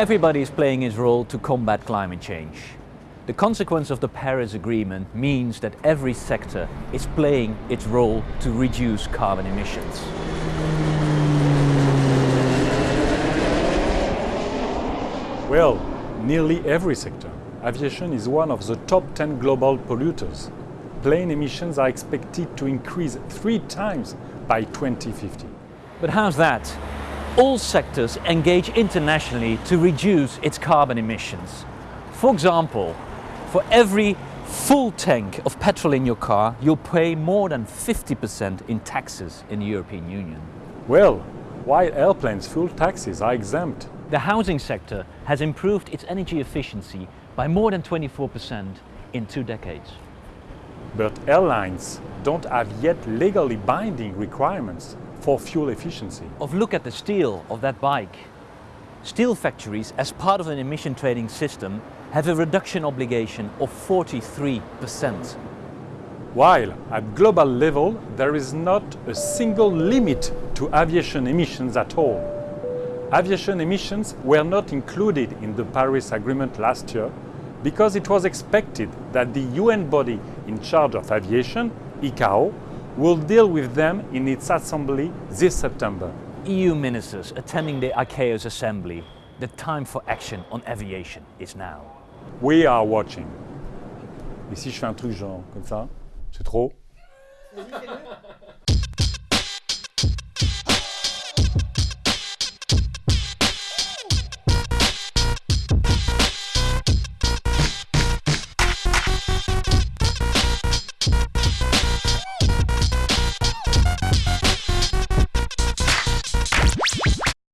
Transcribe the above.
Everybody is playing his role to combat climate change. The consequence of the Paris Agreement means that every sector is playing its role to reduce carbon emissions. Well, nearly every sector. Aviation is one of the top 10 global polluters. Plane emissions are expected to increase three times by 2050. But how's that? All sectors engage internationally to reduce its carbon emissions. For example, for every full tank of petrol in your car, you'll pay more than 50% in taxes in the European Union. Well, while airplanes' fuel taxes are exempt, The housing sector has improved its energy efficiency by more than 24% in two decades. but airlines don't have yet legally binding requirements for fuel efficiency. Of look at the steel of that bike. Steel factories, as part of an emission trading system, have a reduction obligation of 43%. While at global level there is not a single limit to aviation emissions at all. Aviation emissions were not included in the Paris Agreement last year because it was expected that the UN body in charge of aviation, ICAO, will deal with them in its assembly this September. EU ministers attending the ICAO's assembly. The time for action on aviation is now. We are watching. Et si je fais un truc genre comme ça, c'est trop